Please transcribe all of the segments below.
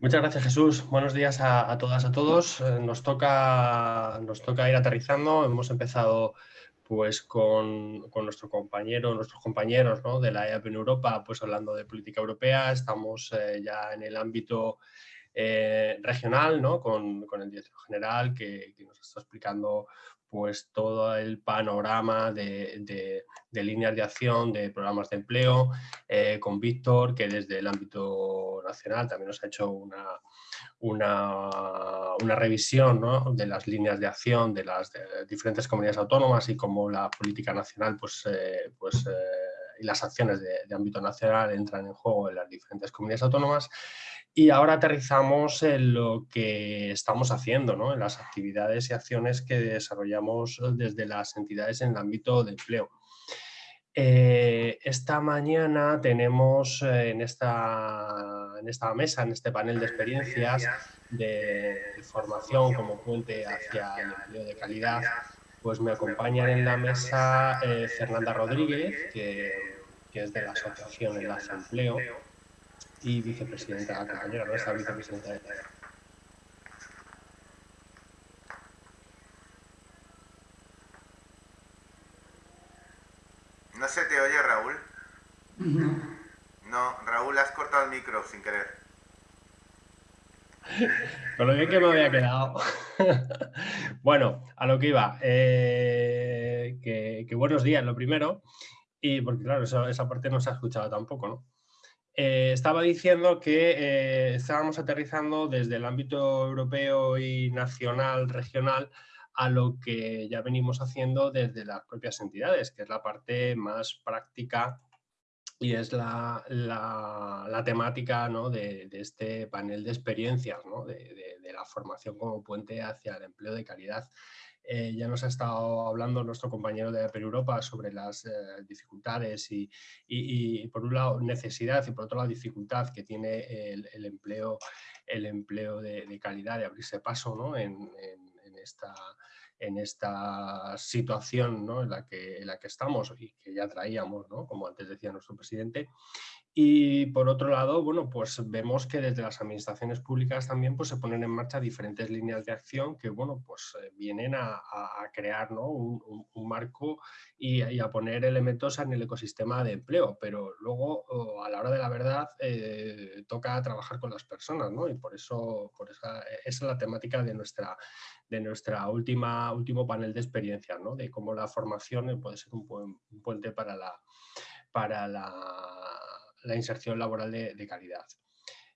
Muchas gracias Jesús. Buenos días a, todas, a todos. Eh, nos, toca, nos toca ir aterrizando. Hemos empezado pues con, nuestro compañero, nuestros compañeros de la EAP en Europa, pues hablando de política europea. Estamos eh, ya en el ámbito eh, regional, ¿no? con, el director general que, que, nos está explicando pues todo el panorama de, líneas de acción, de programas de empleo, eh, con Víctor, que desde el ámbito nacional también nos ha hecho una, una, revisión de las líneas de acción de las diferentes comunidades autónomas y cómo la política nacional pues, eh, pues, eh, y las acciones de, de ámbito nacional entran en juego en las diferentes comunidades autónomas. Y ahora aterrizamos en lo que estamos haciendo, ¿no? en las actividades y acciones que desarrollamos desde las entidades en el ámbito de empleo. Eh, esta mañana tenemos eh, en, esta, mesa, en este panel de experiencias de formación como puente hacia el empleo de calidad, pues me acompañan en la mesa eh, Fernanda Rodríguez, que, que, es de la Asociación Enlace Empleo, y vicepresidenta, la compañera nuestra vicepresidenta de No se te oye, Raúl. No. No, Raúl, has cortado el micro sin querer. Con lo bien que me había quedado. bueno, a lo que iba. Eh, que, buenos días, lo primero. Y porque claro, esa parte no se ha escuchado tampoco, ¿no? Eh, estaba diciendo que eh, estábamos aterrizando desde el ámbito europeo y nacional, regional, a lo que ya venimos haciendo desde las propias entidades, que es la parte más práctica y es la, temática de, este panel de experiencias, de, de, la formación como puente hacia el empleo de calidad. Eh, ya nos ha estado hablando nuestro compañero de Per Europa sobre las eh, dificultades y, por un lado necesidad y por otro lado dificultad que tiene el, empleo, el empleo de, calidad, de abrirse paso en, esta, en esta situación en, la que, en la que estamos y que ya traíamos, como antes decía nuestro presidente. Y por otro lado, bueno, pues vemos que desde las administraciones públicas también pues, se ponen en marcha diferentes líneas de acción que bueno, pues, eh, vienen a, crear ¿no? un, marco y, a poner elementos en el ecosistema de empleo, pero luego a la hora de la verdad eh, toca trabajar con las personas ¿no? y por eso, por esa, esa es la temática de nuestra, de nuestra última último panel de experiencia, ¿no? de cómo la formación puede ser un, puente para la, para la la inserción laboral de, calidad.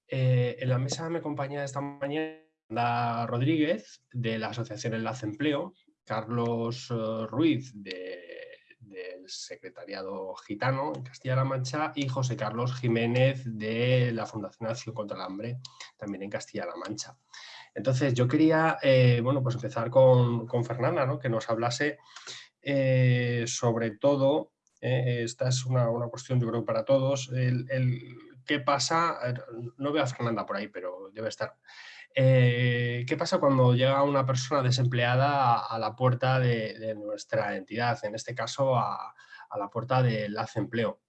Eh, en la mesa me acompaña esta mañana Rodríguez de la Asociación Enlace Empleo, Carlos eh, Ruiz del Secretariado Gitano en Castilla-La Mancha y José Carlos Jiménez de la Fundación Acción contra el Hambre, también en Castilla-La Mancha. Entonces yo quería eh, bueno, pues empezar con, Fernanda, ¿no? que nos hablase sobre todo eh, esta es una, cuestión yo creo para todos. El, ¿Qué pasa? No veo a Fernanda por ahí, pero debe estar. Eh, ¿Qué pasa cuando llega una persona desempleada a, la puerta de, nuestra entidad? En este caso, a, la puerta del Enlace Empleo.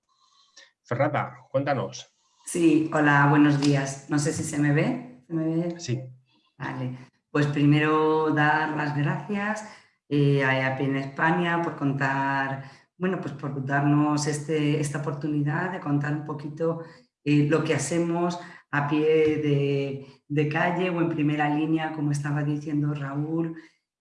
Fernanda, cuéntanos. Sí, hola, buenos días. No sé si se me ve. ¿Se me ve? Sí. Vale. Pues primero dar las gracias eh, a EAP en España por contar bueno, pues por darnos este, esta oportunidad de contar un poquito eh, lo que hacemos a pie de, calle o en primera línea, como estaba diciendo Raúl.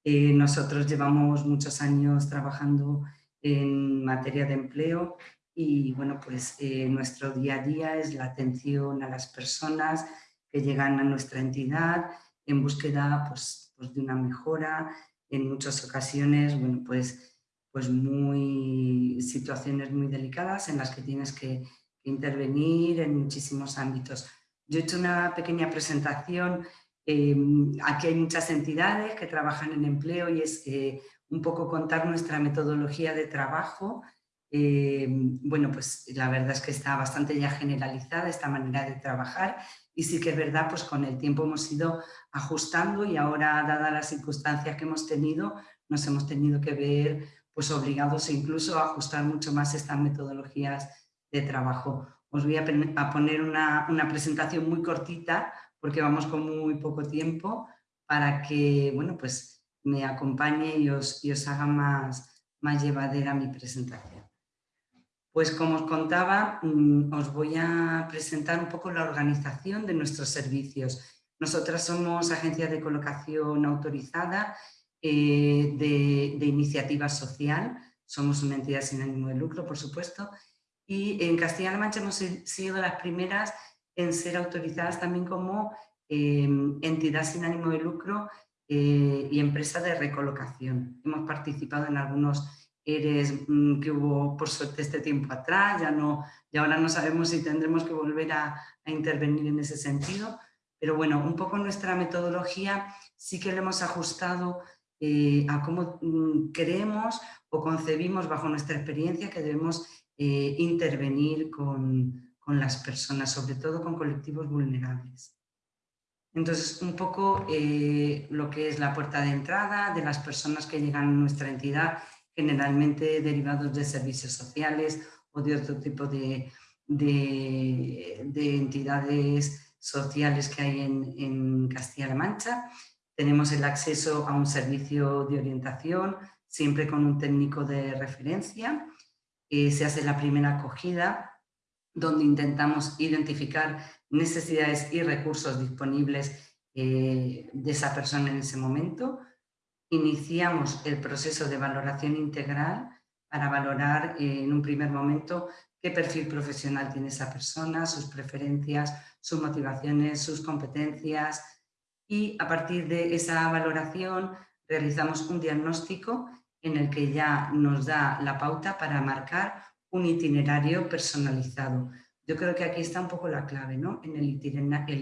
Eh, nosotros llevamos muchos años trabajando en materia de empleo y bueno, pues eh, nuestro día a día es la atención a las personas que llegan a nuestra entidad en búsqueda pues, pues de una mejora. En muchas ocasiones, bueno, pues pues muy, situaciones muy delicadas en las que tienes que intervenir en muchísimos ámbitos. Yo he hecho una pequeña presentación, em, aquí hay muchas entidades que trabajan en empleo y es un poco contar nuestra metodología de trabajo. Em, bueno, pues la verdad es que está bastante ya generalizada esta manera de trabajar y sí que es verdad, pues con el tiempo hemos ido ajustando y ahora, dadas las circunstancias que hemos tenido, nos hemos tenido que ver pues obligados incluso a ajustar mucho más estas metodologías de trabajo. Os voy a, poner una, presentación muy cortita porque vamos con muy poco tiempo para que, bueno, pues me acompañe y os, os haga más, más llevadera mi presentación. Pues como os contaba, mm, os voy a presentar un poco la organización de nuestros servicios. Nosotras somos agencia de colocación autorizada eh, de, de, iniciativa social, somos una entidad sin ánimo de lucro, por supuesto, y en Castilla-La Mancha hemos sido las primeras en ser autorizadas también como eh, entidad sin ánimo de lucro eh, y empresa de recolocación. Hemos participado en algunos ERES mm, que hubo por suerte este tiempo atrás, ya no, y ahora no sabemos si tendremos que volver a, intervenir en ese sentido, pero bueno, un poco nuestra metodología sí que le hemos ajustado eh, a cómo mm, creemos o concebimos bajo nuestra experiencia que debemos intervenir con, con las personas, sobre todo con colectivos vulnerables. Entonces, un poco eh, lo que es la puerta de entrada de las personas que llegan a nuestra entidad, generalmente derivados de servicios sociales o de otro tipo de, entidades sociales que hay en, Castilla-La Mancha. Tenemos el acceso a un servicio de orientación, siempre con un técnico de referencia. Eh, se hace la primera acogida donde intentamos identificar necesidades y recursos disponibles eh, de esa persona en ese momento. Iniciamos el proceso de valoración integral para valorar eh, en un primer momento qué perfil profesional tiene esa persona, sus preferencias, sus motivaciones, sus competencias y a partir de esa valoración realizamos un diagnóstico en el que ya nos da la pauta para marcar un itinerario personalizado. Yo creo que aquí está un poco la clave, ¿no? En el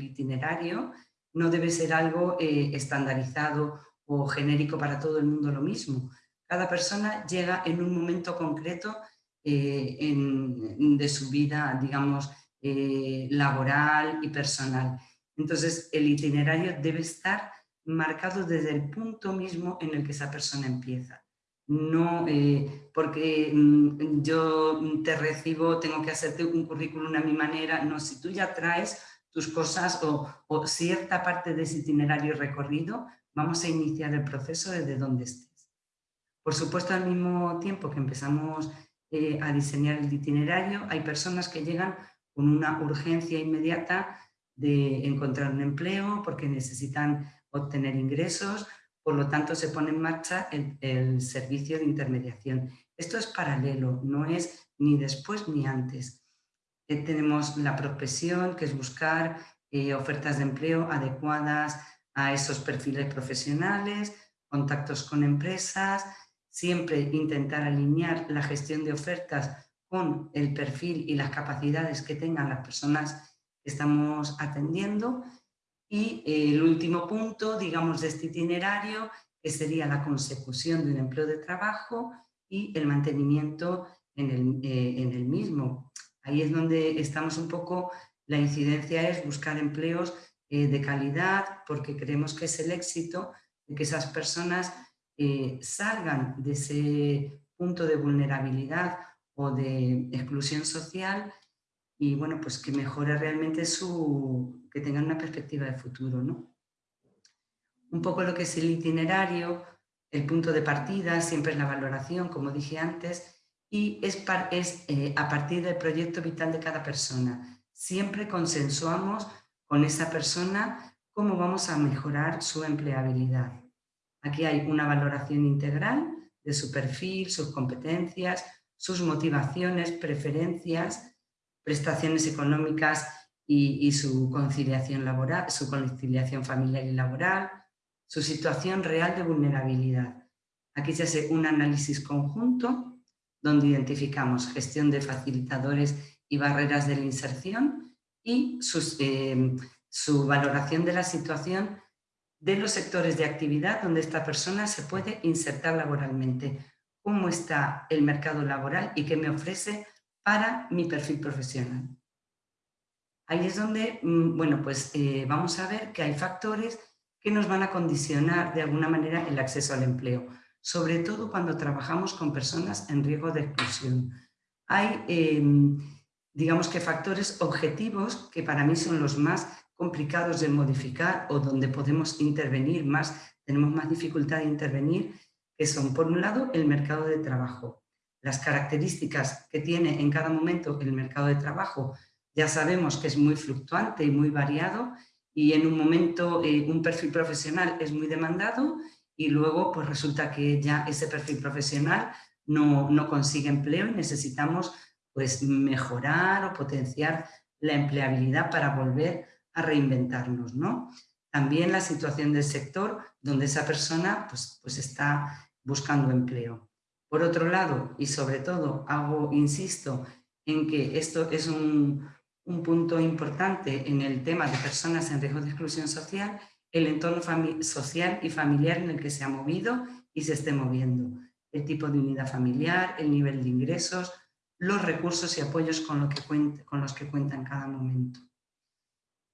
itinerario, no debe ser algo eh, estandarizado o genérico para todo el mundo lo mismo. Cada persona llega en un momento concreto eh, de su vida, digamos, eh, laboral y personal. Entonces, el itinerario debe estar marcado desde el punto mismo en el que esa persona empieza no eh, porque mm, yo te recibo, tengo que hacerte un currículum a mi manera, no, si tú ya traes tus cosas o, cierta parte de ese itinerario recorrido, vamos a iniciar el proceso desde donde estés. Por supuesto, al mismo tiempo que empezamos eh, a diseñar el itinerario, hay personas que llegan con una urgencia inmediata de encontrar un empleo porque necesitan obtener ingresos por lo tanto, se pone en marcha el, servicio de intermediación. Esto es paralelo, no es ni después ni antes. Eh, tenemos la profesión, que es buscar eh, ofertas de empleo adecuadas a esos perfiles profesionales, contactos con empresas, siempre intentar alinear la gestión de ofertas con el perfil y las capacidades que tengan las personas estamos atendiendo y eh, el último punto, digamos, de este itinerario, que sería la consecución de un empleo de trabajo y el mantenimiento en el, eh, en el mismo. Ahí es donde estamos un poco, la incidencia es buscar empleos eh, de calidad, porque creemos que es el éxito de que esas personas salgan de ese punto de vulnerabilidad o de exclusión social y bueno, pues que mejore realmente su, que tengan una perspectiva de futuro, ¿no? Un poco lo que es el itinerario, el punto de partida, siempre es la valoración, como dije antes, y es, es eh, a partir del proyecto vital de cada persona. Siempre consensuamos con esa persona cómo vamos a mejorar su empleabilidad. Aquí hay una valoración integral de su perfil, sus competencias, sus motivaciones, preferencias, prestaciones económicas y, su conciliación laboral, su conciliación familiar y laboral, su situación real de vulnerabilidad. Aquí se hace un análisis conjunto donde identificamos gestión de facilitadores y barreras de la inserción y eh, su valoración de la situación de los sectores de actividad donde esta persona se puede insertar laboralmente, cómo está el mercado laboral y qué me ofrece para mi perfil profesional. Ahí es donde, mm, bueno, pues eh, vamos a ver que hay factores que nos van a condicionar de alguna manera el acceso al empleo, sobre todo cuando trabajamos con personas en riesgo de exclusión. Hay em, digamos que factores objetivos que para mí son los más complicados de modificar o donde podemos intervenir más, tenemos más dificultad de intervenir, que son por un lado el mercado de trabajo. Las características que tiene en cada momento el mercado de trabajo ya sabemos que es muy fluctuante y muy variado y en un momento eh, un perfil profesional es muy demandado y luego pues resulta que ya ese perfil profesional no, no consigue empleo y necesitamos pues mejorar o potenciar la empleabilidad para volver a reinventarnos, ¿no? También la situación del sector donde esa persona pues, pues está buscando empleo. Por otro lado, y sobre todo, hago, insisto, en que esto es un, un punto importante en el tema de personas en riesgo de exclusión social, el entorno social y familiar en el que se ha movido y se esté moviendo, el tipo de unidad familiar, el nivel de ingresos, los recursos y apoyos con, lo que con los que cuenta en cada momento.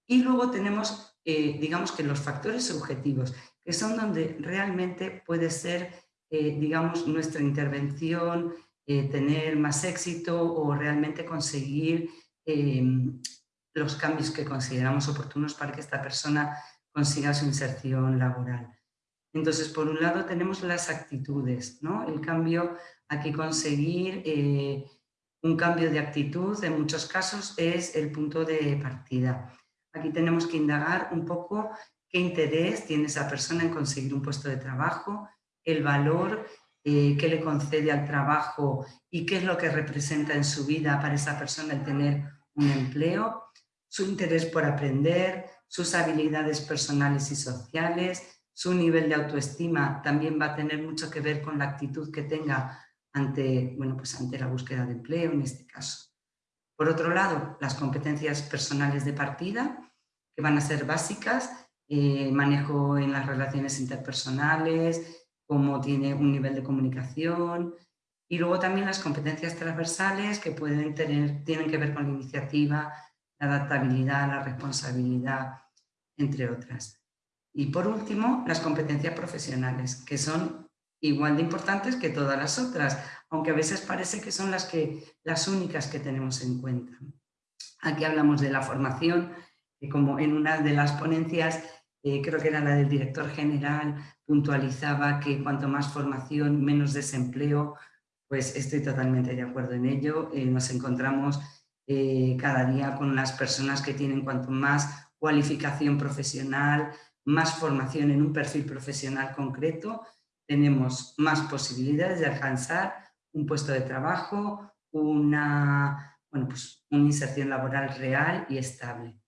Y luego tenemos, eh, digamos que los factores objetivos, que son donde realmente puede ser, eh, digamos, nuestra intervención, eh, tener más éxito o realmente conseguir los cambios que consideramos oportunos para que esta persona consiga su inserción laboral. Entonces, por un lado tenemos las actitudes, ¿no? El cambio, aquí conseguir un cambio de actitud en muchos casos es el punto de partida. Aquí tenemos que indagar un poco qué interés tiene esa persona en conseguir un puesto de trabajo, el valor eh, que le concede al trabajo y qué es lo que representa en su vida para esa persona el tener un empleo, su interés por aprender, sus habilidades personales y sociales, su nivel de autoestima también va a tener mucho que ver con la actitud que tenga ante, bueno, pues ante la búsqueda de empleo en este caso. Por otro lado, las competencias personales de partida, que van a ser básicas, eh, manejo en las relaciones interpersonales, cómo tiene un nivel de comunicación, y luego también las competencias transversales que pueden tener, tienen que ver con la iniciativa, la adaptabilidad, la responsabilidad, entre otras. Y por último, las competencias profesionales, que son igual de importantes que todas las otras, aunque a veces parece que son las, que, las únicas que tenemos en cuenta. Aquí hablamos de la formación, que como en una de las ponencias, eh, creo que era la del director general, puntualizaba que cuanto más formación, menos desempleo, pues estoy totalmente de acuerdo en ello. Eh, nos encontramos eh, cada día con las personas que tienen cuanto más cualificación profesional, más formación en un perfil profesional concreto, tenemos más posibilidades de alcanzar un puesto de trabajo, una, bueno, pues una inserción laboral real y estable.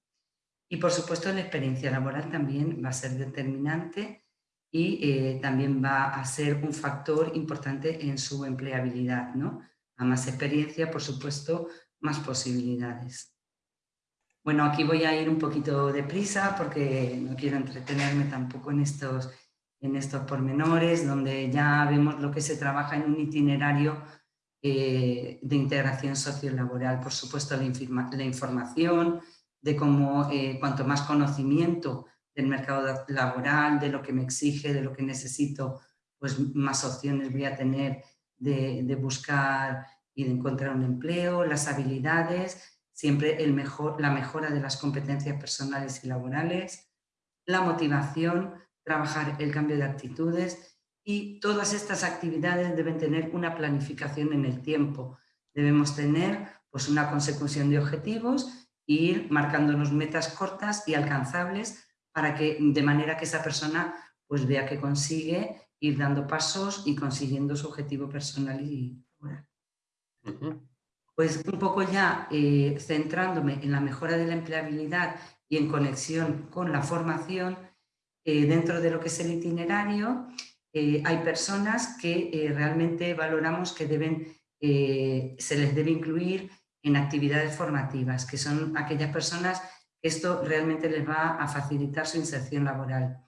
Y por supuesto la experiencia laboral también va a ser determinante y eh, también va a ser un factor importante en su empleabilidad. ¿no? A más experiencia, por supuesto, más posibilidades. Bueno, aquí voy a ir un poquito deprisa porque no quiero entretenerme tampoco en estos en estos pormenores, donde ya vemos lo que se trabaja en un itinerario eh, de integración sociolaboral. Por supuesto, la, la información, de cómo eh, cuanto más conocimiento del mercado laboral, de lo que me exige, de lo que necesito, pues más opciones voy a tener de, de buscar y de encontrar un empleo, las habilidades, siempre el mejor, la mejora de las competencias personales y laborales, la motivación, trabajar el cambio de actitudes y todas estas actividades deben tener una planificación en el tiempo. Debemos tener pues, una consecución de objetivos ir marcándonos metas cortas y alcanzables para que de manera que esa persona pues, vea que consigue ir dando pasos y consiguiendo su objetivo personal y laboral. Pues un poco ya eh, centrándome en la mejora de la empleabilidad y en conexión con la formación, eh, dentro de lo que es el itinerario, eh, hay personas que realmente valoramos que deben, se les debe incluir en actividades formativas, que son aquellas personas que esto realmente les va a facilitar su inserción laboral.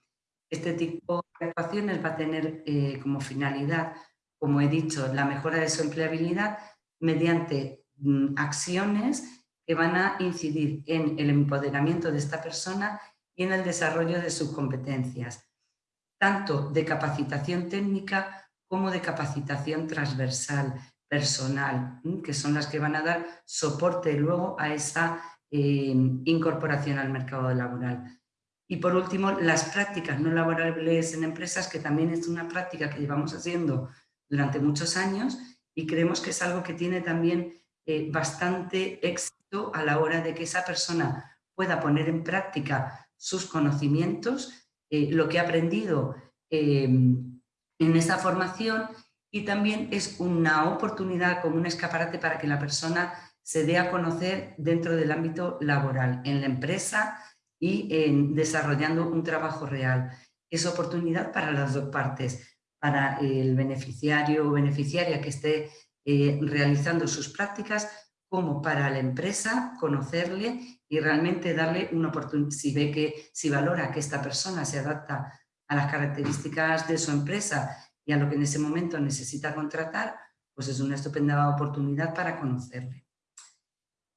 Este tipo de actuaciones va a tener como finalidad, como he dicho, la mejora de su empleabilidad mediante mm, acciones que van a incidir en el empoderamiento de esta persona y en el desarrollo de sus competencias, tanto de capacitación técnica como de capacitación transversal, personal, que son las que van a dar soporte luego a esa eh, incorporación al mercado laboral. Y por último, las prácticas no laborables en empresas, que también es una práctica que llevamos haciendo durante muchos años y creemos que es algo que tiene también eh, bastante éxito a la hora de que esa persona pueda poner en práctica sus conocimientos, eh, lo que ha aprendido en esa formación y también es una oportunidad como un escaparate para que la persona se dé a conocer dentro del ámbito laboral, en la empresa y en desarrollando un trabajo real. Es oportunidad para las dos partes, para el beneficiario o beneficiaria que esté eh, realizando sus prácticas, como para la empresa conocerle y realmente darle una oportunidad, si ve que, si valora que esta persona se adapta a las características de su empresa y a lo que en ese momento necesita contratar, pues es una estupenda oportunidad para conocerle.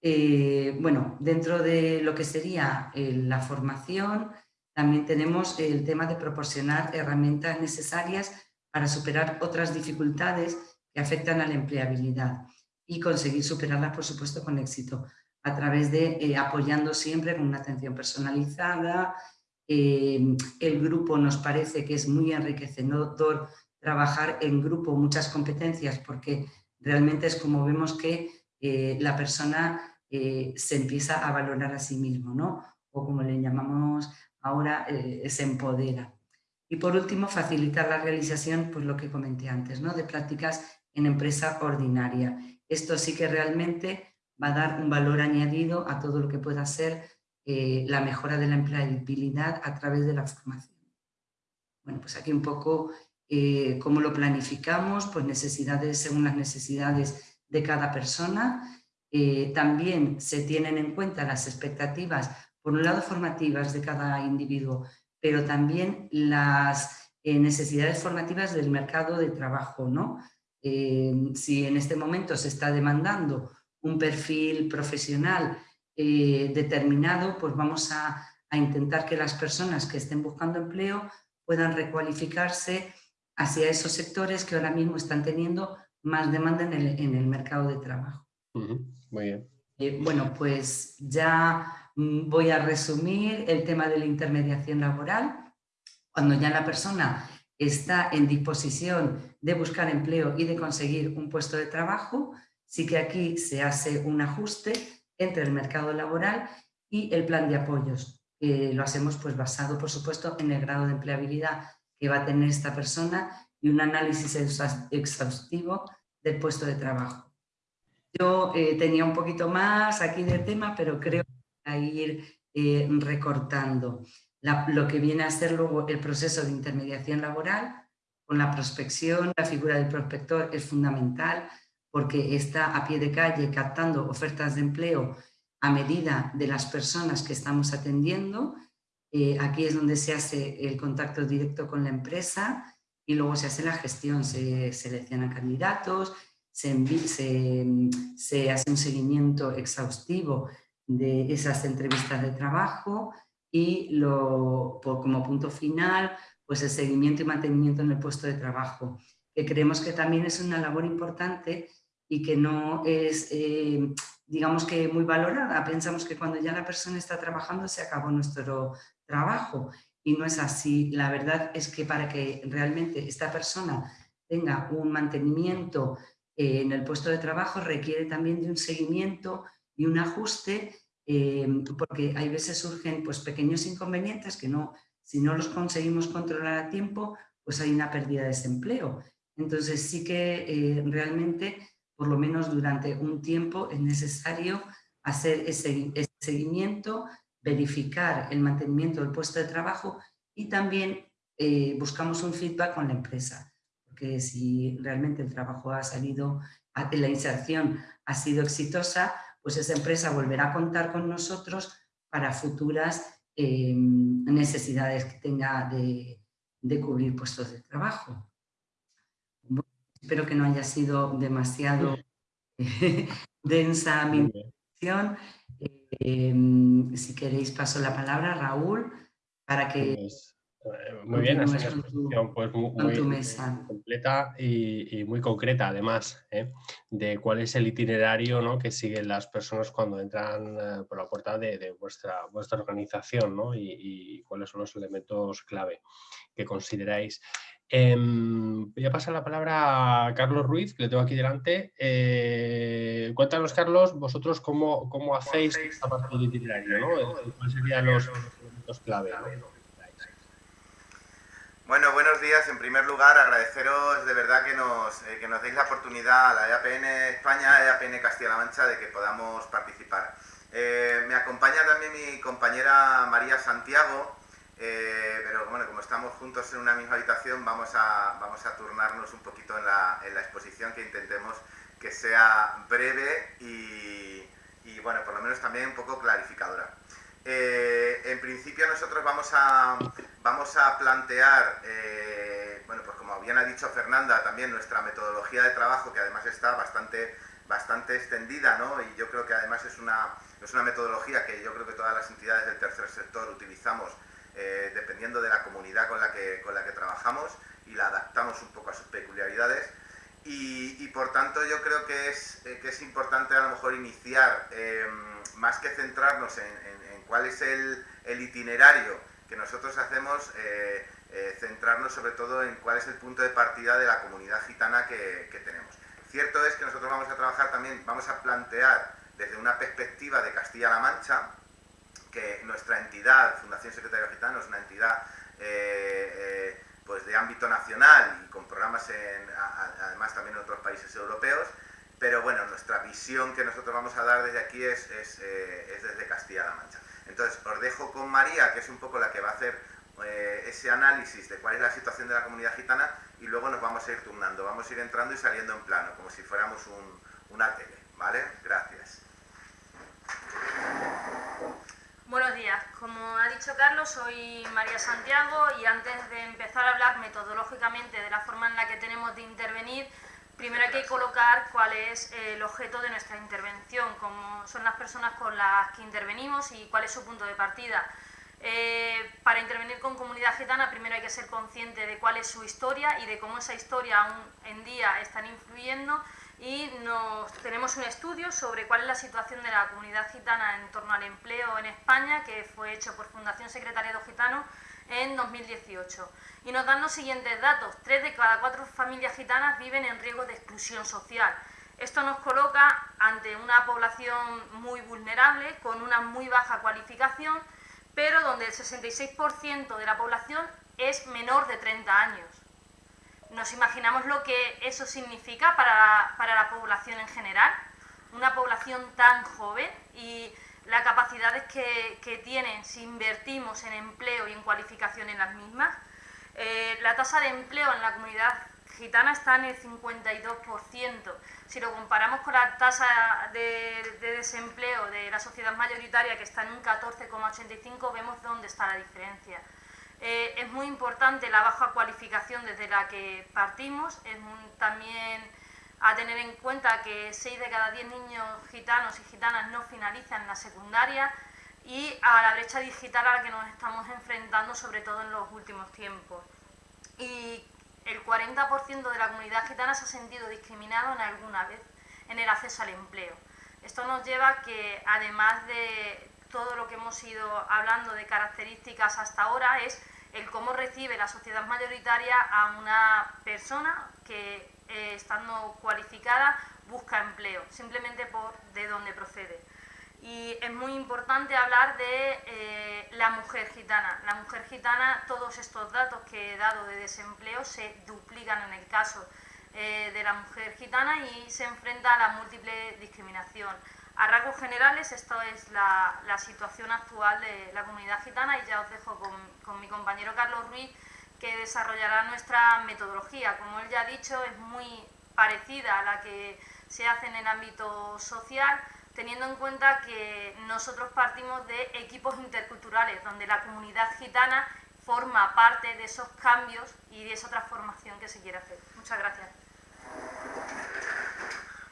Eh, bueno, dentro de lo que sería eh, la formación, también tenemos el tema de proporcionar herramientas necesarias para superar otras dificultades que afectan a la empleabilidad y conseguir superarlas, por supuesto, con éxito, a través de eh, apoyando siempre con una atención personalizada. el grupo nos parece que es muy enriquecedor trabajar en grupo muchas competencias porque realmente es como vemos que eh, la persona eh, se empieza a valorar a sí mismo, ¿no? O como le llamamos ahora, eh, se empodera. Y por último, facilitar la realización, pues lo que comenté antes, ¿no? De prácticas en empresa ordinaria. Esto sí que realmente va a dar un valor añadido a todo lo que pueda ser la mejora de la empleabilidad a través de la formación. Bueno, pues aquí un poco eh, cómo lo planificamos, pues necesidades según las necesidades de cada persona. Eh, también se tienen en cuenta las expectativas, por un lado formativas de cada individuo, pero también las eh, necesidades formativas del mercado de trabajo. ¿no? si en este momento se está demandando un perfil profesional determinado, pues vamos a, a intentar que las personas que estén buscando empleo puedan recualificarse hacia esos sectores que ahora mismo están teniendo más demanda en el, mercado de trabajo. Muy bien. Eh, bueno, pues ya mm, voy a resumir el tema de la intermediación laboral. Cuando ya la persona está en disposición de buscar empleo y de conseguir un puesto de trabajo, sí que aquí se hace un ajuste entre el mercado laboral y el plan de apoyos. lo hacemos pues basado, por supuesto, en el grado de empleabilidad que va a tener esta persona y un análisis exhaustivo del puesto de trabajo. Yo eh, tenía un poquito más aquí de tema, pero creo que voy a ir eh, recortando lo que viene a ser luego el proceso de intermediación laboral con la prospección, la figura del prospector es fundamental porque está a pie de calle captando ofertas de empleo a medida de las personas que estamos atendiendo eh, aquí es donde se hace el contacto directo con la empresa y luego se hace la gestión, se seleccionan candidatos, se, hace un seguimiento exhaustivo de esas entrevistas de trabajo y lo, como punto final, pues el seguimiento y mantenimiento en el puesto de trabajo, que creemos que también es una labor importante y que no es, eh, digamos que muy valorada. Pensamos que cuando ya la persona está trabajando se acabó nuestro trabajo y no es así. La verdad es que para que realmente esta persona tenga un mantenimiento eh, en el puesto de trabajo requiere también de un seguimiento y un ajuste eh, porque hay veces surgen pues, pequeños inconvenientes que no, si no los conseguimos controlar a tiempo, pues hay una pérdida de desempleo. Entonces sí que eh, realmente, por lo menos durante un tiempo, es necesario hacer ese, ese seguimiento, verificar el mantenimiento del puesto de trabajo y también eh, buscamos un feedback con la empresa, porque si realmente el trabajo ha salido, la inserción ha sido exitosa, pues esa empresa volverá a contar con nosotros para futuras em, necesidades que tenga de, cubrir puestos de trabajo. espero que no haya sido demasiado densa mi intervención. Em, si queréis paso la palabra, Raúl, para que... Pues, Eh, muy bien, es una exposición pues, muy, completa y, muy concreta además ¿eh? de cuál es el itinerario ¿no? que siguen las personas cuando entran eh, por la puerta de, vuestra, vuestra organización ¿no? y, cuáles son los elementos clave que consideráis. Em, voy a pasar la palabra a Carlos Ruiz, que le tengo aquí delante. cuéntanos, Carlos, vosotros cómo, cómo hacéis esta parte del itinerario, ¿no? ¿Cuáles serían los elementos clave? Bueno, buenos días. En primer lugar, agradeceros de verdad que nos, eh, que nos deis la oportunidad a la EAPN España, EAPN Castilla-La Mancha, de que podamos participar. Eh, me acompaña también mi compañera María Santiago, eh, pero bueno, como estamos juntos en una misma habitación, vamos a, vamos a turnarnos un poquito en la, en la exposición, que intentemos que sea breve y, bueno, por lo menos también un poco clarificadora. Eh, en principio nosotros vamos a, vamos a plantear, eh, bueno, pues como bien ha dicho Fernanda, también nuestra metodología de trabajo, que además está bastante, bastante extendida, ¿no? Y yo creo que además es una, es una metodología que yo creo que todas las entidades del tercer sector utilizamos eh, dependiendo de la comunidad con la, que, con la que trabajamos y la adaptamos un poco a sus peculiaridades. Y, por tanto yo creo que es, que es importante a lo mejor iniciar, más que centrarnos en cuál es el, itinerario que nosotros hacemos, eh, eh, centrarnos sobre todo en cuál es el punto de partida de la comunidad gitana que, tenemos. Cierto es que nosotros vamos a trabajar también, vamos a plantear desde una perspectiva de Castilla-La Mancha, que nuestra entidad, Fundación Secretario Gitano, es una entidad eh, pues de ámbito nacional y con programas además también en otros países europeos, pero bueno, nuestra visión que nosotros vamos a dar desde aquí es, es desde Castilla-La Mancha. Entonces, os dejo con María, que es un poco la que va a hacer eh, ese análisis de cuál es la situación de la comunidad gitana y luego nos vamos a ir turnando, vamos a ir entrando y saliendo en plano, como si fuéramos un, una tele, ¿vale? Gracias. Buenos días, como ha dicho Carlos, soy María Santiago y antes de empezar a hablar metodológicamente de la forma en la que tenemos de intervenir, primero hay que colocar cuál es el objeto de nuestra intervención, cómo son las personas con las que intervenimos y cuál es su punto de partida. Eh, para intervenir con comunidad gitana primero hay que ser consciente de cuál es su historia y de cómo esa historia aún en día están influyendo y nos, tenemos un estudio sobre cuál es la situación de la comunidad gitana en torno al empleo en España que fue hecho por Fundación Secretariado Gitano en 2018 y nos dan los siguientes datos. Tres de cada cuatro familias gitanas viven en riesgo de exclusión social. Esto nos coloca ante una población muy vulnerable, con una muy baja cualificación, pero donde el 66% de la población es menor de 30 años. Nos imaginamos lo que eso significa para, para la población en general, una población tan joven y las capacidades que, que tienen si invertimos en empleo y en cualificación en las mismas. Eh, la tasa de empleo en la comunidad gitana está en el 52%. Si lo comparamos con la tasa de, desempleo de la sociedad mayoritaria, que está en un 14,85, vemos dónde está la diferencia. Eh, es muy importante la baja cualificación desde la que partimos, es también a tener en cuenta que 6 de cada 10 niños gitanos y gitanas no finalizan la secundaria, y a la brecha digital a la que nos estamos enfrentando, sobre todo en los últimos tiempos. Y el 40% de la comunidad gitana se ha sentido discriminado en alguna vez en el acceso al empleo. Esto nos lleva a que, además de todo lo que hemos ido hablando de características hasta ahora, es el cómo recibe la sociedad mayoritaria a una persona que, eh, estando cualificada, busca empleo, simplemente por de dónde procede y es muy importante hablar de eh, la mujer gitana. La mujer gitana, todos estos datos que he dado de desempleo se duplican en el caso eh, de la mujer gitana y se enfrenta a la múltiple discriminación. A rasgos generales, esta es la, situación actual de la comunidad gitana y ya os dejo con, con mi compañero Carlos Ruiz que desarrollará nuestra metodología. Como él ya ha dicho, es muy parecida a la que se hace en el ámbito social, teniendo en cuenta que nosotros partimos de equipos interculturales, donde la comunidad gitana forma parte de esos cambios y de esa transformación que se quiere hacer. Muchas gracias.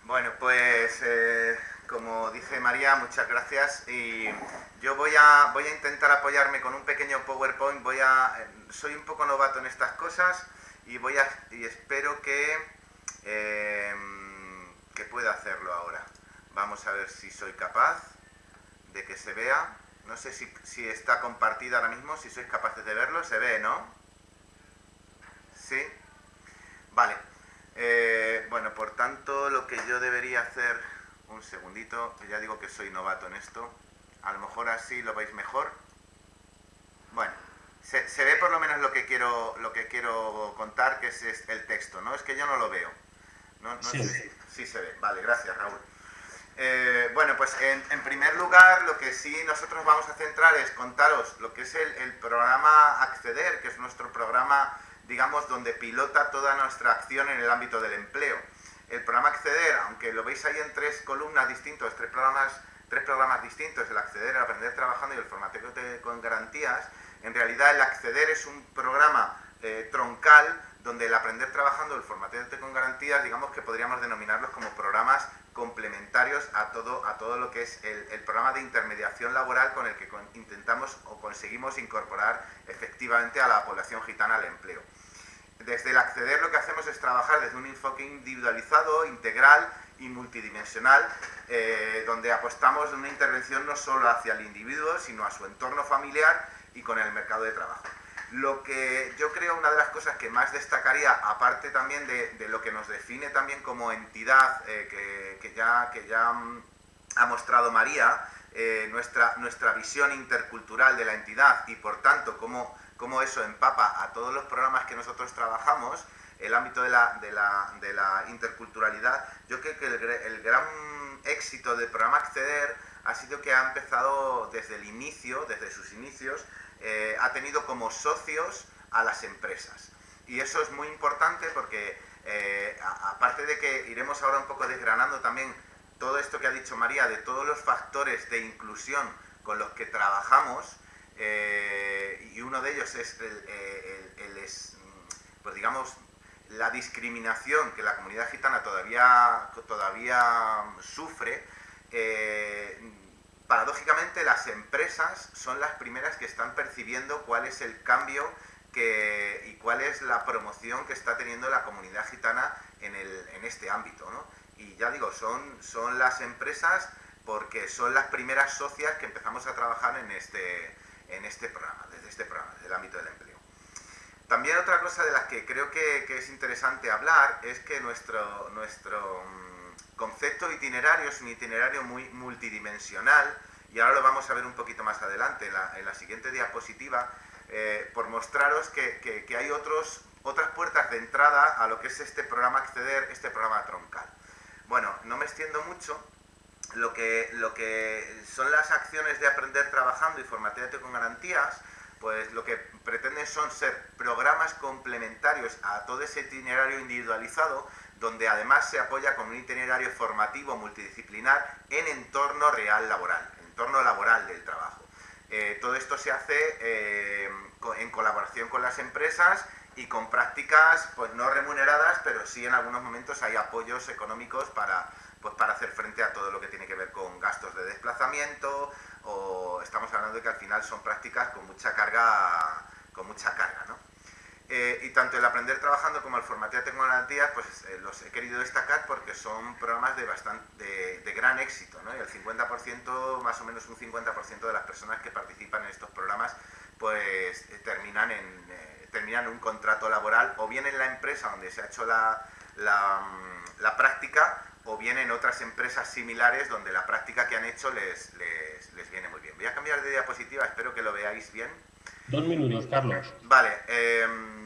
Bueno, pues eh, como dice María, muchas gracias. Y yo voy a, voy a intentar apoyarme con un pequeño PowerPoint. Voy a, soy un poco novato en estas cosas y, voy a, y espero que, em, que pueda hacerlo ahora. Vamos a ver si soy capaz de que se vea. No sé si, si está compartida ahora mismo, si sois capaces de verlo. Se ve, ¿no? ¿Sí? Vale. Eh, bueno, por tanto, lo que yo debería hacer, un segundito, ya digo que soy novato en esto, a lo mejor así lo veis mejor. Bueno, se, ve por lo menos lo que quiero, lo que quiero contar, que es, el texto, ¿no? Es que yo no lo veo. No, sí. Sé sí se ve. Vale, gracias Raúl. Eh, bueno, pues en, primer lugar lo que sí nosotros vamos a centrar es contaros lo que es el, el programa Acceder, que es nuestro programa digamos, donde pilota toda nuestra acción en el ámbito del empleo. El programa Acceder, aunque lo veis ahí en tres columnas distintos, tres programas, tres programas distintos, el Acceder, el Aprender Trabajando y el Formateo con Garantías, en realidad el Acceder es un programa eh, troncal donde el Aprender Trabajando el Formateo con Garantías, digamos que podríamos denominarlos como programas complementarios a todo, a todo lo que es el, programa de intermediación laboral con el que intentamos o conseguimos incorporar efectivamente a la población gitana al empleo. Desde el acceder lo que hacemos es trabajar desde un enfoque individualizado, integral y multidimensional, eh, donde apostamos en una intervención no solo hacia el individuo, sino a su entorno familiar y con el mercado de trabajo. Lo que yo creo una de las cosas que más destacaría, aparte también de, lo que nos define también como entidad eh, que, ya, que ya mm, ha mostrado María, eh, nuestra, nuestra visión intercultural de la entidad y por tanto cómo, cómo, eso empapa a todos los programas que nosotros trabajamos, el ámbito de la, de la, de la interculturalidad, yo creo que el, el gran éxito del programa Acceder ha sido que ha empezado desde el inicio, desde sus inicios, eh, ha tenido como socios a las empresas. Y eso es muy importante porque, eh, aparte de que iremos ahora un poco desgranando también todo esto que ha dicho María, de todos los factores de inclusión con los que trabajamos, eh, y uno de ellos es, pues digamos, la discriminación que la comunidad gitana todavía, todavía sufre, paradójicamente las empresas son las primeras que están percibiendo cuál es el cambio y cuál es la promoción que está teniendo la comunidad gitana en, este ámbito. Y ya digo, son, son las empresas porque son las primeras socias que empezamos a trabajar en este, en este programa, desde este programa, desde el ámbito del empleo. También otra cosa de las que creo que, que es interesante hablar es que nuestro, nuestro concepto itinerario es un itinerario muy multidimensional y ahora lo vamos a ver un poquito más adelante en la, siguiente diapositiva eh, por mostraros que, hay otros, otras puertas de entrada a lo que es este programa Acceder, este programa troncal. Bueno, no me extiendo mucho, lo que, lo que son las acciones de aprender trabajando y formatearte con garantías, pues lo que pretenden son ser programas complementarios a todo ese itinerario individualizado donde además se apoya con un itinerario formativo multidisciplinar en entorno real laboral, entorno laboral del trabajo. Eh, todo esto se hace eh, en colaboración con las empresas y con prácticas pues no remuneradas, pero sí en algunos momentos hay apoyos económicos para, pues, para hacer frente a todo lo que tiene que ver con gastos de desplazamiento o estamos hablando de que al final son prácticas con mucha carga, con mucha carga, ¿no? Eh, y tanto el aprender trabajando como el formatear tecnologías, pues eh, los he querido destacar porque son programas de, bastante, de, gran éxito, ¿no? Y el 50%, más o menos un 50% de las personas que participan en estos programas, pues eh, terminan, en, terminan un contrato laboral o bien en la empresa donde se ha hecho la, la, mm, la, práctica o bien en otras empresas similares donde la práctica que han hecho les, les, les viene muy bien. Voy a cambiar de diapositiva, espero que lo veáis bien. Dos minutos, Carlos. Vale. Em,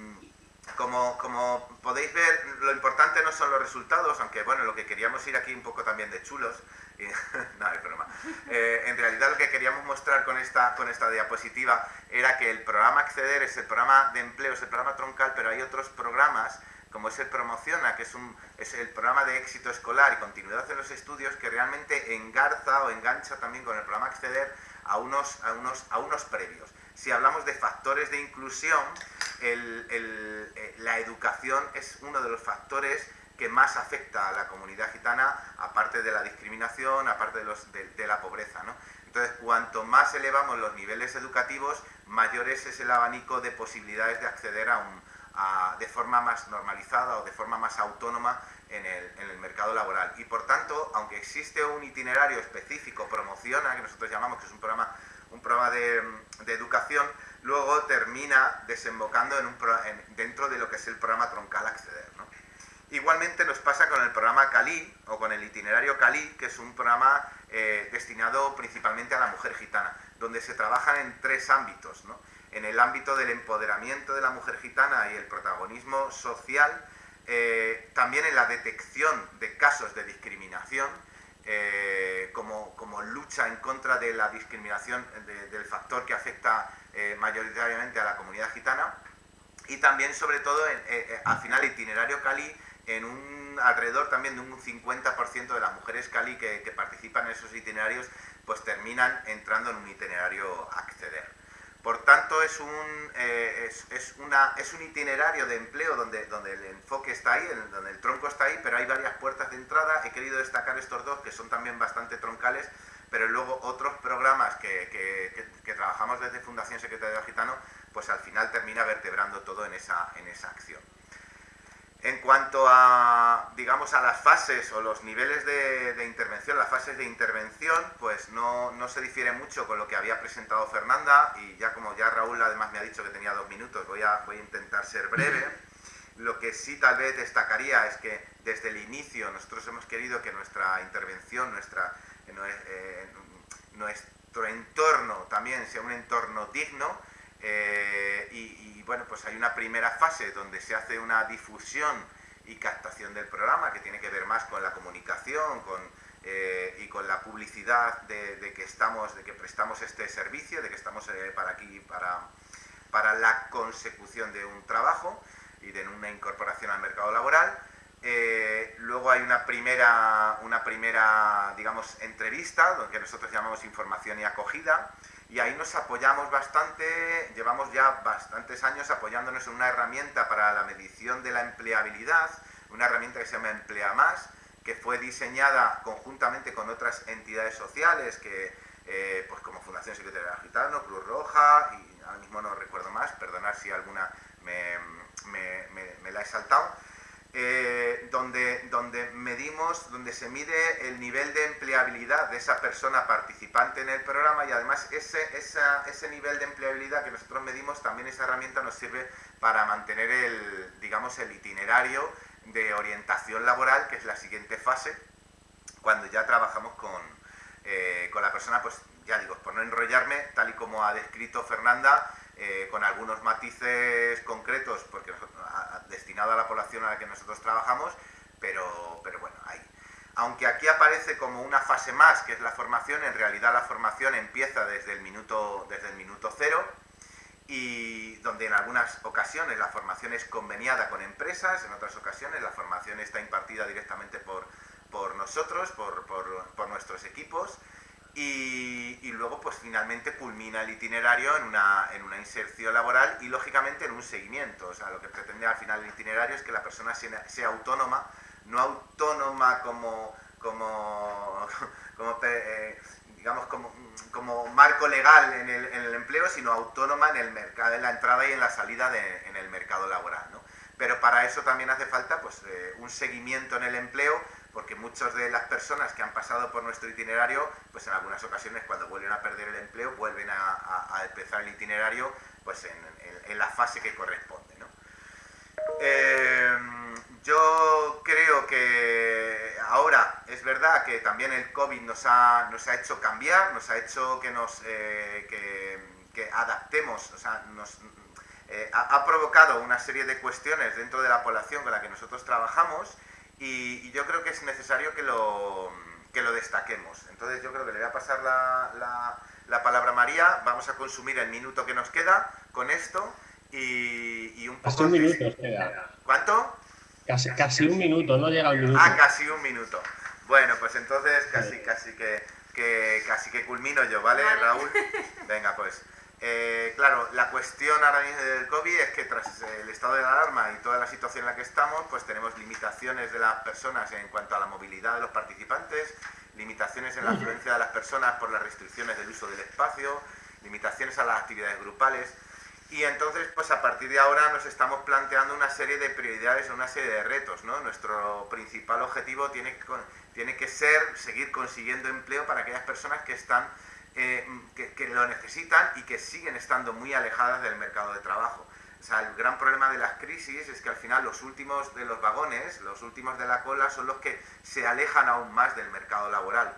como, como, podéis ver, lo importante no son los resultados, aunque bueno, lo que queríamos ir aquí un poco también de chulos, y, no, es broma. Eh, en realidad lo que queríamos mostrar con esta, con esta diapositiva era que el programa Acceder es el programa de empleo, es el programa troncal, pero hay otros programas como es el Promociona, que es, un, es el programa de éxito escolar y continuidad en los estudios, que realmente engarza o engancha también con el programa Acceder a unos, a unos, a unos previos si hablamos de factores de inclusión, eh, la educación es uno de los factores que más afecta a la comunidad gitana, aparte de la discriminación, aparte de, los, de, la pobreza. ¿no? Entonces, cuanto más elevamos los niveles educativos, mayor es el abanico de posibilidades de acceder a un, de forma más normalizada o de forma más autónoma en el, mercado laboral. Y por tanto, aunque existe un itinerario específico, promociona, que nosotros llamamos que es un programa, un programa de, educación, luego termina desembocando en un, dentro de lo que es el programa troncal Acceder. Igualmente nos pasa con el programa Cali o con el itinerario Cali, que es un programa eh, destinado principalmente a la mujer gitana, donde se trabaja en tres ámbitos. En el ámbito del empoderamiento de la mujer gitana y el protagonismo social, eh, también en la detección de casos de discriminación, eh, como, lucha en contra de la discriminación del factor que afecta mayoritariamente a la comunidad gitana, y también sobre todo al final itinerario Cali en un alrededor también de un 50% de las mujeres Cali que, participan en esos itinerarios pues terminan entrando en un itinerario acceder. Por tanto, es un, eh, es, una, es un itinerario de empleo donde, donde el enfoque está ahí, donde el tronco está ahí, pero hay varias puertas de entrada. He querido destacar estos dos que son también bastante troncales, pero luego otros programas que, que, que trabajamos desde Fundación Secretario Gitano, pues al final termina vertebrando todo en esa, en esa acción. En cuanto a, digamos, a las fases o los niveles de, intervención, las fases de intervención, pues no, se difiere mucho con lo que había presentado Fernanda y ya como ya Raúl además me ha dicho que tenía dos minutos, voy a, voy a intentar ser breve. Lo que sí tal vez destacaría es que desde el inicio nosotros hemos querido que nuestra intervención, nuestra, eh, eh, nuestro entorno también sea un entorno digno, eh, y, bueno, pues hay una primera fase donde se hace una difusión y captación del programa que tiene que ver más con la comunicación con, eh, y con la publicidad de, que estamos, de que prestamos este servicio, de que estamos eh, para aquí para, para la consecución de un trabajo y de una incorporación al mercado laboral. luego hay una primera, una primera, digamos, entrevista, lo que nosotros llamamos información y acogida, y ahí nos apoyamos bastante, llevamos ya bastantes años apoyándonos en una herramienta para la medición de la empleabilidad, una herramienta que se llama Emplea Más, que fue diseñada conjuntamente con otras entidades sociales, que, eh, pues como Fundación Secretaria Gitano, Cruz Roja, y ahora mismo no recuerdo más, perdonar si alguna me, me la he saltado, eh, donde, donde medimos, donde se mide el nivel de empleabilidad de esa persona participante en el programa y además ese, ese nivel de empleabilidad que nosotros medimos, también esa herramienta nos sirve para mantener el, digamos, el itinerario de orientación laboral, que es la siguiente fase, cuando ya trabajamos con, eh, con la persona, pues ya digo, por no enrollarme, tal y como ha descrito Fernanda, eh, con algunos matices concretos, porque destinado a la población a la que nosotros trabajamos, pero, pero bueno, ahí. Aunque aquí aparece como una fase más, que es la formación, en realidad la formación empieza desde el minuto, desde el minuto cero, y donde en algunas ocasiones la formación es conveniada con empresas, en otras ocasiones la formación está impartida directamente por, por nosotros, por, por, por nuestros equipos, y, luego pues finalmente culmina el itinerario en una, en una, inserción laboral y lógicamente en un seguimiento. O sea, lo que pretende al final el itinerario es que la persona sea, autónoma, no autónoma como, como, como eh, digamos, como, como, marco legal en el, en el, empleo, sino autónoma en el mercado, en la entrada y en la salida de, en el mercado laboral. ¿no? Pero para eso también hace falta pues, eh, un seguimiento en el empleo porque muchas de las personas que han pasado por nuestro itinerario, pues en algunas ocasiones cuando vuelven a perder el empleo, vuelven a, empezar el itinerario pues en, la fase que corresponde. Eh, yo creo que ahora es verdad que también el COVID nos ha, nos ha hecho cambiar, nos ha hecho que nos eh, que, adaptemos, o sea, nos, eh, ha, provocado una serie de cuestiones dentro de la población con la que nosotros trabajamos y, yo creo que es necesario que lo, que lo destaquemos. Entonces yo creo que le voy a pasar la, la, palabra a María, vamos a consumir el minuto que nos queda con esto y, y un poco... Casi un minuto queda. ¿Cuánto? Casi, casi un minuto, no llega un minuto. Ah, casi un minuto. Bueno, pues entonces casi, casi que, que, casi que culmino yo, ¿vale, Raúl? Venga, pues. Eh, claro, la cuestión ahora mismo del COVID es que tras el estado de alarma y toda la situación en la que estamos, pues tenemos limitaciones de las personas en cuanto a la movilidad de los participantes, limitaciones en la afluencia de las personas por las restricciones del uso del espacio, limitaciones a las actividades grupales. Y entonces, pues a partir de ahora nos estamos planteando una serie de prioridades, una serie de retos. ¿no? Nuestro principal objetivo tiene que, tiene que ser seguir consiguiendo empleo para aquellas personas que están eh, que, lo necesitan y que siguen estando muy alejadas del mercado de trabajo. O sea, el gran problema de las crisis es que al final los últimos de los vagones, los últimos de la cola, son los que se alejan aún más del mercado laboral.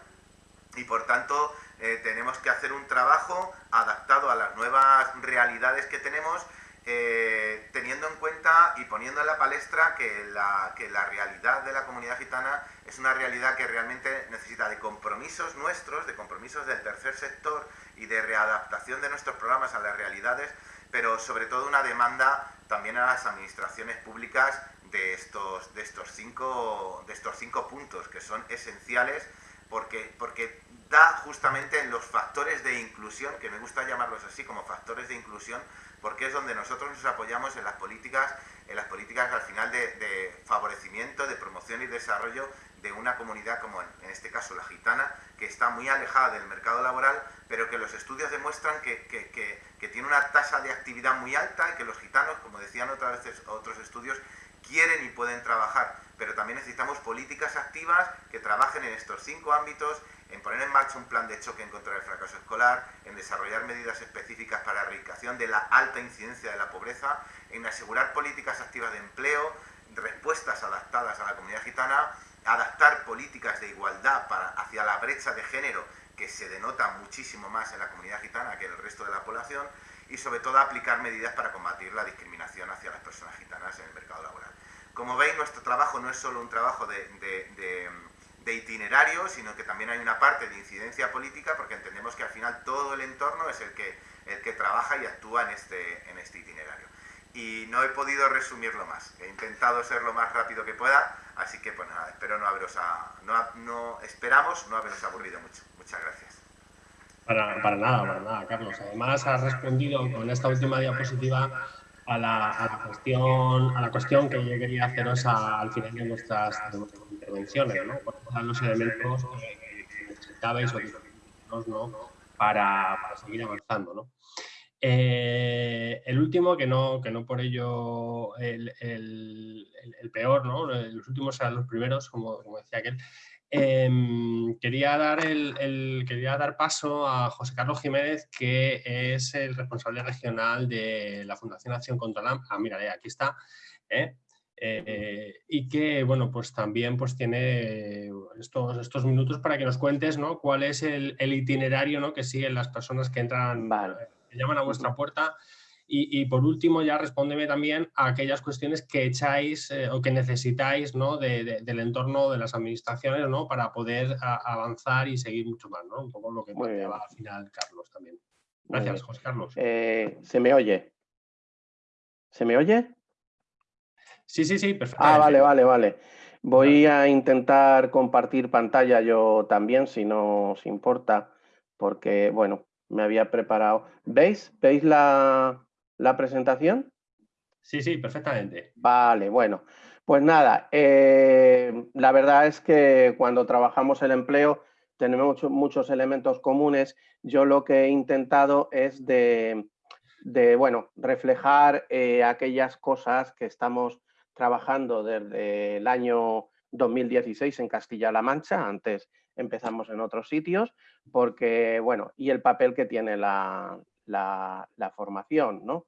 Y por tanto, eh, tenemos que hacer un trabajo adaptado a las nuevas realidades que tenemos eh, teniendo en cuenta y poniendo en la palestra que la, que la realidad de la comunidad gitana es una realidad que realmente necesita de compromisos nuestros, de compromisos del tercer sector y de readaptación de nuestros programas a las realidades, pero sobre todo una demanda también a las administraciones públicas de estos, de estos, cinco, de estos cinco puntos que son esenciales porque, porque da justamente en los factores de inclusión, que me gusta llamarlos así como factores de inclusión, porque es donde nosotros nos apoyamos en las políticas, en las políticas al final de, favorecimiento, de promoción y desarrollo de una comunidad como en, este caso la gitana, que está muy alejada del mercado laboral, pero que los estudios demuestran que, que, tiene una tasa de actividad muy alta y que los gitanos, como decían otras veces otros estudios, quieren y pueden trabajar, pero también necesitamos políticas activas que trabajen en estos cinco ámbitos en poner en marcha un plan de choque en contra del fracaso escolar, en desarrollar medidas específicas para la erradicación de la alta incidencia de la pobreza, en asegurar políticas activas de empleo, respuestas adaptadas a la comunidad gitana, adaptar políticas de igualdad hacia la brecha de género que se denota muchísimo más en la comunidad gitana que en el resto de la población y sobre todo aplicar medidas para combatir la discriminación hacia las personas gitanas en el mercado laboral. Como veis, nuestro trabajo no es solo un trabajo de de itinerario, sino que también hay una parte de incidencia política, porque entendemos que al final todo el entorno es el que, el que trabaja y actúa en este, en este itinerario. Y no he podido resumirlo más, he intentado ser lo más rápido que pueda, así que pues nada, espero no haberos, no, no, esperamos no haberos aburrido mucho. Muchas gracias. Para, para nada, para nada, Carlos. Además, has respondido con esta última diapositiva a la, a la, cuestión, a la cuestión que yo quería haceros al final de nuestras, intervenciones, ¿no? ¿Cuáles los elementos que, necesitabais o ¿no? para, para, seguir avanzando, ¿no? Eh, el último, que no, que no por ello el, peor, ¿no? Los últimos serán los primeros, como, decía aquel, Em, quería, dar el, quería dar paso a José Carlos Jiménez, que es el responsable regional de la Fundación Acción contra la... Ah, mira, aquí está. ¿eh? Eh, y que, bueno, pues también pues tiene estos, estos minutos para que nos cuentes ¿no? cuál es el, itinerario ¿no? que siguen las personas que entran, que llaman a vuestra puerta y, por último, ya respóndeme también a aquellas cuestiones que echáis eh, o que necesitáis ¿no? del entorno de las administraciones ¿no? para poder avanzar y seguir mucho más. ¿no? Un poco lo que planteaba al final Carlos también. Gracias, José Carlos. Eh, ¿Se me oye? ¿Se me oye? Sí, sí, sí, perfecto. Ah, vale, vale, vale. Voy a intentar compartir pantalla yo también, si no os importa, porque, bueno, me había preparado. ¿Veis? ¿Veis la, la presentación? Sí, sí, perfectamente. Vale, bueno. Pues nada, eh, la verdad es que cuando trabajamos el empleo tenemos muchos elementos comunes. Yo lo que he intentado es de, bueno, reflejar eh, aquellas cosas que estamos trabajando desde el año 2016 en Castilla-La Mancha, antes empezamos en otros sitios, porque, bueno, y el papel que tiene la, la, formación. ¿no?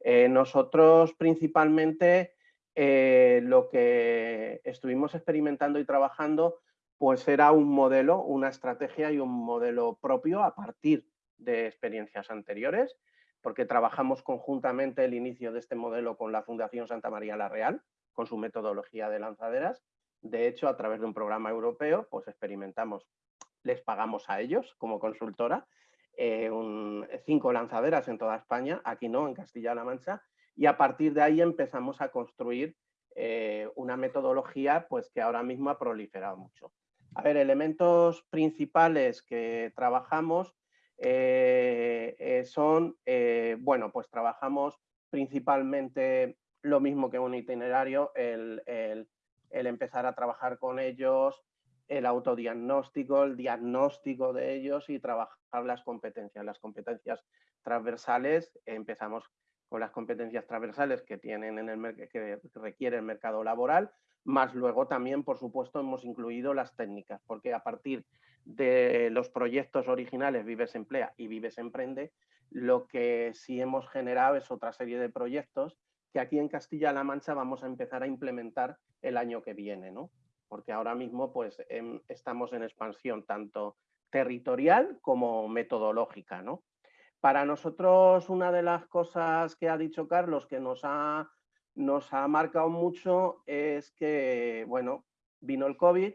Eh, nosotros principalmente eh, lo que estuvimos experimentando y trabajando pues era un modelo, una estrategia y un modelo propio a partir de experiencias anteriores, porque trabajamos conjuntamente el inicio de este modelo con la Fundación Santa María la Real, con su metodología de lanzaderas. De hecho, a través de un programa europeo, pues experimentamos, les pagamos a ellos como consultora eh, cinco lanzaderas en toda España, aquí no, en Castilla-La Mancha, y a partir de ahí empezamos a construir eh, una metodología pues, que ahora mismo ha proliferado mucho. A ver, elementos principales que trabajamos, son, bueno, pues trabajamos principalmente lo mismo que un itinerario, el, empezar a trabajar con ellos, el autodiagnóstico, el diagnóstico de ellos y trabajar las competencias. Las competencias transversales, empezamos con las competencias transversales que, tienen en el, que requiere el mercado laboral, más luego también, por supuesto, hemos incluido las técnicas, porque a partir de los proyectos originales Vives Emplea y Vives Emprende, lo que sí hemos generado es otra serie de proyectos que aquí en Castilla-La Mancha vamos a empezar a implementar el año que viene, ¿no? Porque ahora mismo pues em, estamos en expansión tanto territorial como metodológica, ¿no? Para nosotros una de las cosas que ha dicho Carlos que nos ha, nos ha marcado mucho es que, bueno, vino el COVID,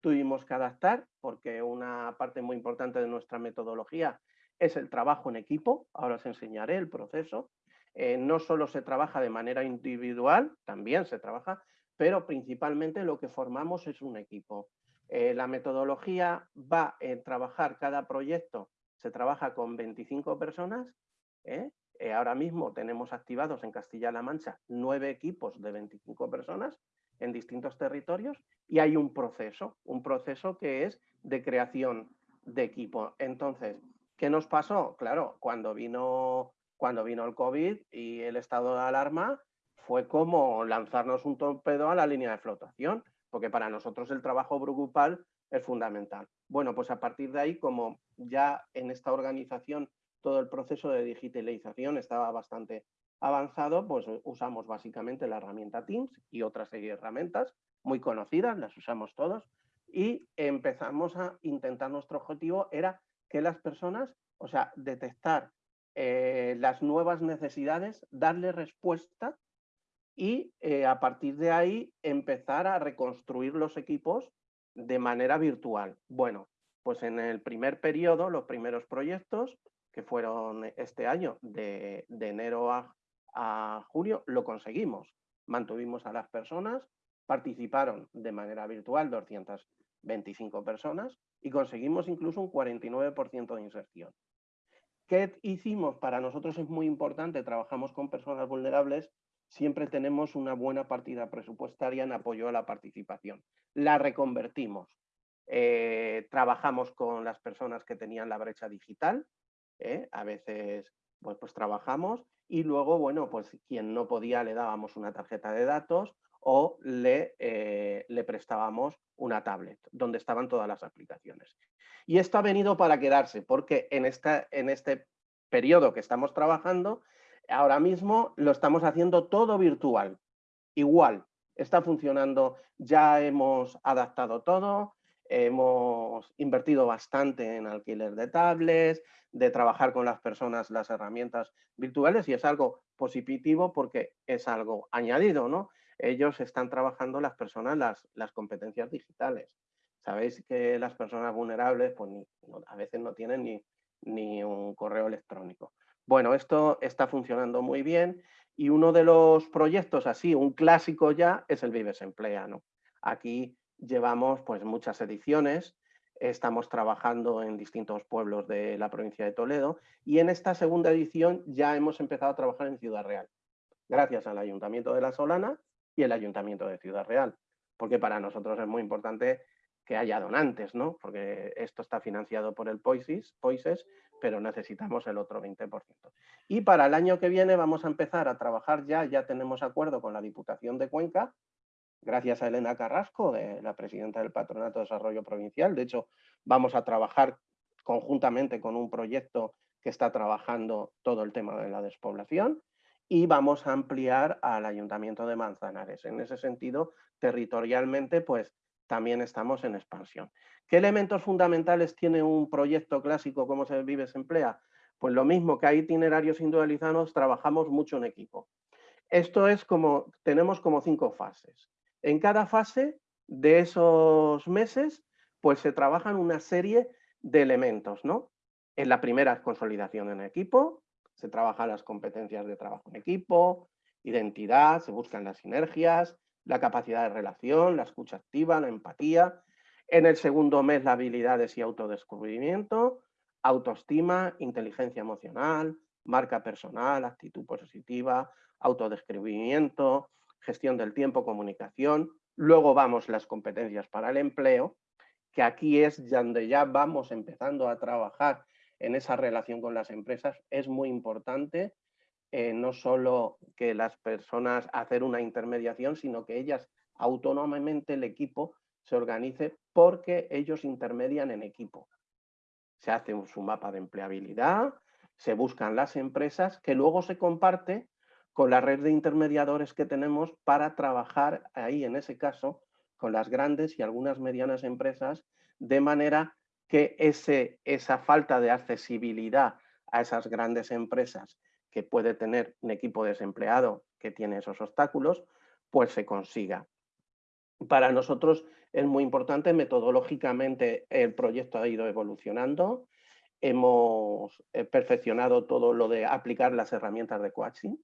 tuvimos que adaptar porque una parte muy importante de nuestra metodología es el trabajo en equipo, ahora os enseñaré el proceso, eh, no solo se trabaja de manera individual, también se trabaja, pero principalmente lo que formamos es un equipo. Eh, la metodología va a trabajar cada proyecto, se trabaja con 25 personas. ¿eh? ahora mismo tenemos activados en Castilla-La Mancha nueve equipos de 25 personas en distintos territorios y hay un proceso, un proceso que es de creación de equipo. Entonces, ¿qué nos pasó? Claro, cuando vino cuando vino el COVID y el estado de alarma, fue como lanzarnos un torpedo a la línea de flotación, porque para nosotros el trabajo grupal es fundamental. Bueno, pues a partir de ahí, como ya en esta organización todo el proceso de digitalización estaba bastante avanzado, pues usamos básicamente la herramienta Teams y otra serie de herramientas muy conocidas, las usamos todos, y empezamos a intentar, nuestro objetivo era que las personas, o sea, detectar eh, las nuevas necesidades, darle respuesta y eh, a partir de ahí empezar a reconstruir los equipos de manera virtual. Bueno, pues en el primer periodo, los primeros proyectos, que fueron este año, de, enero a, a junio, lo conseguimos. Mantuvimos a las personas, participaron de manera virtual 225 personas y conseguimos incluso un 49% de inserción. ¿Qué hicimos? Para nosotros es muy importante, trabajamos con personas vulnerables, siempre tenemos una buena partida presupuestaria en apoyo a la participación. La reconvertimos. Eh, trabajamos con las personas que tenían la brecha digital, ¿eh? a veces pues, pues, trabajamos y luego, bueno, pues quien no podía le dábamos una tarjeta de datos o le, eh, le prestábamos una tablet donde estaban todas las aplicaciones. Y esto ha venido para quedarse, porque en, esta, en este periodo que estamos trabajando, ahora mismo lo estamos haciendo todo virtual, igual, está funcionando, ya hemos adaptado todo, hemos invertido bastante en alquiler de tablets, de trabajar con las personas las herramientas virtuales y es algo positivo porque es algo añadido, ¿no? Ellos están trabajando las personas las, competencias digitales. Sabéis que las personas vulnerables pues, a veces no tienen ni, un correo electrónico. Bueno, esto está funcionando muy bien y uno de los proyectos así, un clásico ya, es el Vives Emplea. Aquí llevamos pues, muchas ediciones, estamos trabajando en distintos pueblos de la provincia de Toledo y en esta segunda edición ya hemos empezado a trabajar en Ciudad Real, gracias al Ayuntamiento de La Solana y el Ayuntamiento de Ciudad Real, porque para nosotros es muy importante que haya donantes, ¿no? Porque esto está financiado por el POISES, POISES pero necesitamos el otro 20%. Y para el año que viene vamos a empezar a trabajar ya, ya tenemos acuerdo con la Diputación de Cuenca, gracias a Elena Carrasco, de la presidenta del Patronato de Desarrollo Provincial. De hecho, vamos a trabajar conjuntamente con un proyecto que está trabajando todo el tema de la despoblación y vamos a ampliar al Ayuntamiento de Manzanares. En ese sentido, territorialmente, pues también estamos en expansión. ¿Qué elementos fundamentales tiene un proyecto clásico como se vive se emplea? Pues lo mismo que hay itinerarios individualizados, trabajamos mucho en equipo. Esto es como, tenemos como cinco fases. En cada fase de esos meses, pues se trabajan una serie de elementos, ¿no? En la primera consolidación en equipo, se trabajan las competencias de trabajo en equipo, identidad, se buscan las sinergias, la capacidad de relación, la escucha activa, la empatía. En el segundo mes, las habilidades y autodescubrimiento. autoestima, inteligencia emocional, marca personal, actitud positiva, autodescribimiento, gestión del tiempo, comunicación. Luego vamos las competencias para el empleo, que aquí es donde ya vamos empezando a trabajar en esa relación con las empresas. Es muy importante eh, no solo que las personas hacer una intermediación, sino que ellas autónomamente el equipo se organice porque ellos intermedian en equipo. Se hace su mapa de empleabilidad, se buscan las empresas que luego se comparte con la red de intermediadores que tenemos para trabajar ahí, en ese caso, con las grandes y algunas medianas empresas, de manera que esa falta de accesibilidad a esas grandes empresas que puede tener un equipo desempleado que tiene esos obstáculos, pues se consiga. Para nosotros es muy importante, metodológicamente el proyecto ha ido evolucionando, hemos eh, perfeccionado todo lo de aplicar las herramientas de coaching,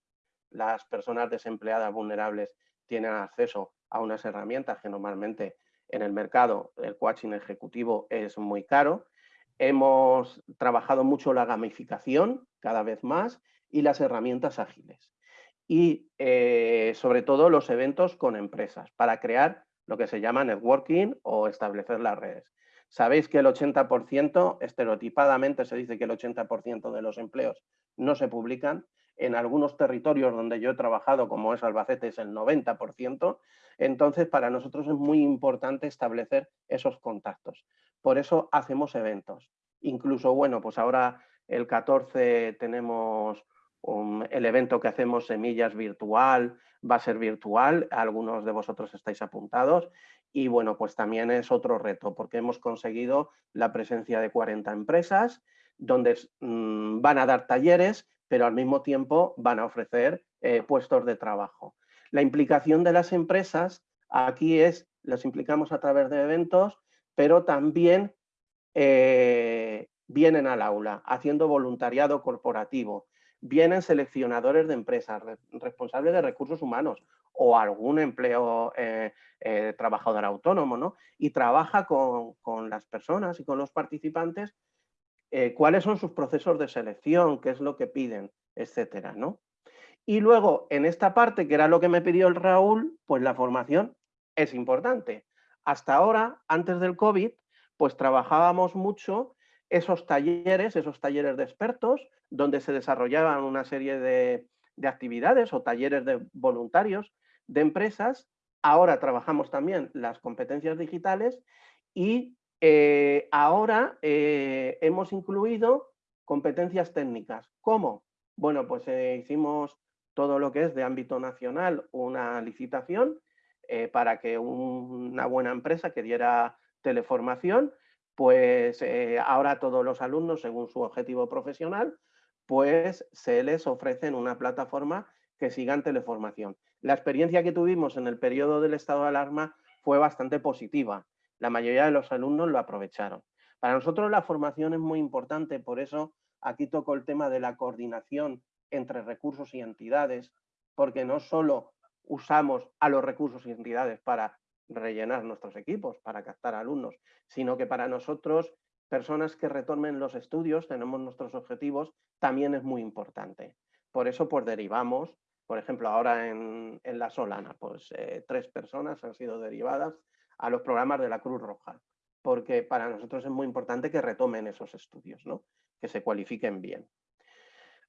las personas desempleadas vulnerables tienen acceso a unas herramientas que normalmente en el mercado el coaching ejecutivo es muy caro. Hemos trabajado mucho la gamificación cada vez más y las herramientas ágiles. Y eh, sobre todo los eventos con empresas para crear lo que se llama networking o establecer las redes. Sabéis que el 80%, estereotipadamente se dice que el 80% de los empleos no se publican. En algunos territorios donde yo he trabajado, como es Albacete, es el 90%. Entonces, para nosotros es muy importante establecer esos contactos. Por eso hacemos eventos. Incluso, bueno, pues ahora el 14 tenemos el evento que hacemos Semillas Virtual, va a ser virtual, algunos de vosotros estáis apuntados y bueno, pues también es otro reto porque hemos conseguido la presencia de 40 empresas donde mm, van a dar talleres, pero al mismo tiempo van a ofrecer eh, puestos de trabajo. La implicación de las empresas aquí es, las implicamos a través de eventos, pero también eh, vienen al aula haciendo voluntariado corporativo, vienen seleccionadores de empresas, responsables de recursos humanos o algún empleo eh, trabajador autónomo, ¿no? Y trabaja con, las personas y con los participantes eh, cuáles son sus procesos de selección, qué es lo que piden, etcétera, ¿no? Y luego, en esta parte, que era lo que me pidió el Raúl, pues la formación es importante. Hasta ahora, antes del COVID, pues trabajábamos mucho esos talleres, esos talleres de expertos, donde se desarrollaban una serie de, actividades o talleres de voluntarios de empresas. Ahora trabajamos también las competencias digitales y eh, ahora eh, hemos incluido competencias técnicas. ¿Cómo? Bueno, pues eh, hicimos todo lo que es de ámbito nacional una licitación para que una buena empresa que diera teleformación, pues ahora todos los alumnos, según su objetivo profesional, pues se les ofrece en una plataforma que sigan teleformación. La experiencia que tuvimos en el periodo del estado de alarma fue bastante positiva. La mayoría de los alumnos lo aprovecharon. Para nosotros la formación es muy importante, por eso aquí toco el tema de la coordinación entre recursos y entidades, porque no solo usamos a los recursos y entidades para rellenar nuestros equipos, para captar alumnos, sino que para nosotros personas que retornen los estudios, tenemos nuestros objetivos, también es muy importante. Por eso pues derivamos, por ejemplo, ahora en, La Solana, pues eh, tres personas han sido derivadas a los programas de la Cruz Roja, porque para nosotros es muy importante que retomen esos estudios, ¿no? que se cualifiquen bien.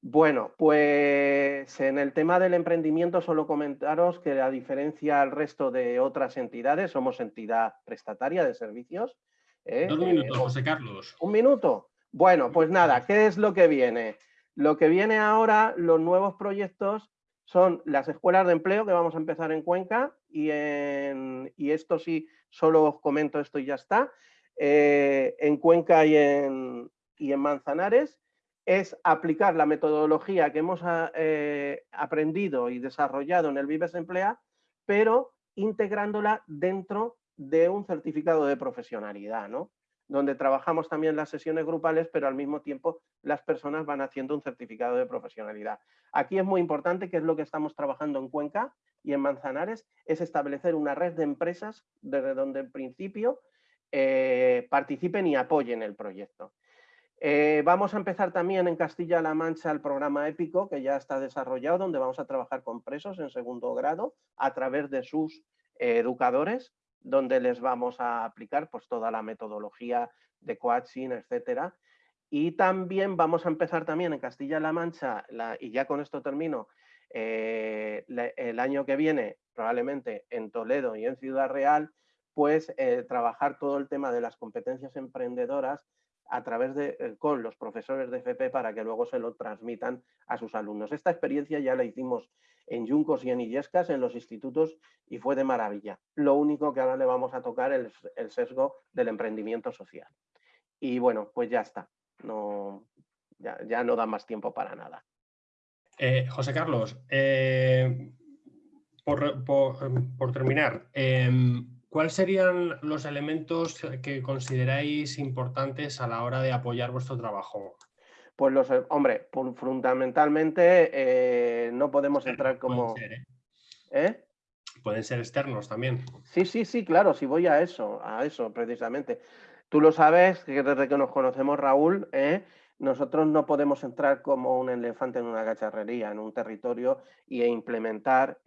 Bueno, pues en el tema del emprendimiento solo comentaros que a diferencia al resto de otras entidades, somos entidad prestataria de servicios, ¿eh? Dos minutos, José Carlos. ¿Un minuto? Bueno, pues nada, ¿qué es lo que viene? Lo que viene ahora, los nuevos proyectos son las escuelas de empleo que vamos a empezar en Cuenca y, en, y esto sí, solo os comento esto y ya está. Eh, en Cuenca y en, y en Manzanares es aplicar la metodología que hemos eh, aprendido y desarrollado en el Vives Emplea, pero integrándola dentro de un certificado de profesionalidad, ¿no? Donde trabajamos también las sesiones grupales, pero al mismo tiempo las personas van haciendo un certificado de profesionalidad. Aquí es muy importante, que es lo que estamos trabajando en Cuenca y en Manzanares, es establecer una red de empresas desde donde en principio eh, participen y apoyen el proyecto. Eh, vamos a empezar también en Castilla-La Mancha el programa épico que ya está desarrollado, donde vamos a trabajar con presos en segundo grado a través de sus eh, educadores, donde les vamos a aplicar pues, toda la metodología de coaching, etcétera. Y también vamos a empezar también en Castilla-La Mancha, y ya con esto termino, eh, el año que viene, probablemente en Toledo y en Ciudad Real, pues trabajar todo el tema de las competencias emprendedoras a través de, eh, con los profesores de FP para que luego se lo transmitan a sus alumnos. Esta experiencia ya la hicimos en Yuncos y en Illescas, en los institutos, y fue de maravilla. Lo único que ahora le vamos a tocar es el sesgo del emprendimiento social. Y bueno, pues ya está. No, ya, no da más tiempo para nada. Eh, José Carlos, eh, por, por, terminar, em, ¿Cuáles serían los elementos que consideráis importantes a la hora de apoyar vuestro trabajo? Pues los, eh, hombre, fundamentalmente eh, no podemos entrar como... Pueden ser, ¿eh? ¿eh? Pueden ser externos también. Sí, sí, sí, claro, si voy a eso, a eso precisamente. Tú lo sabes, que desde que nos conocemos, Raúl, nosotros no podemos entrar como un elefante en una cacharrería, en un territorio e implementar